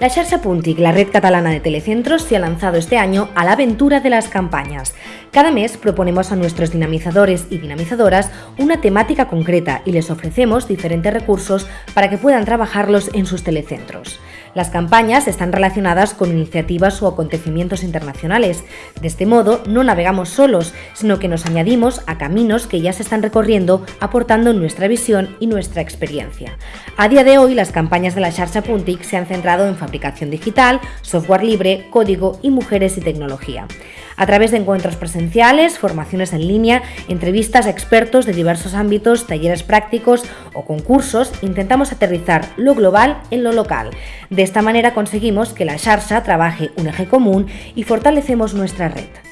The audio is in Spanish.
La Xarxa Puntic, la red catalana de telecentros, se ha lanzado este año a la aventura de las campañas. Cada mes proponemos a nuestros dinamizadores y dinamizadoras una temática concreta y les ofrecemos diferentes recursos para que puedan trabajarlos en sus telecentros. Las campañas están relacionadas con iniciativas o acontecimientos internacionales. De este modo, no navegamos solos, sino que nos añadimos a caminos que ya se están recorriendo, aportando nuestra visión y nuestra experiencia. A día de hoy, las campañas de la Xarxa Puntic se han centrado en fabricación digital, software libre, código y mujeres y tecnología. A través de encuentros presenciales, formaciones en línea, entrevistas a expertos de diversos ámbitos, talleres prácticos o concursos, intentamos aterrizar lo global en lo local. De esta manera conseguimos que la Xarxa trabaje un eje común y fortalecemos nuestra red.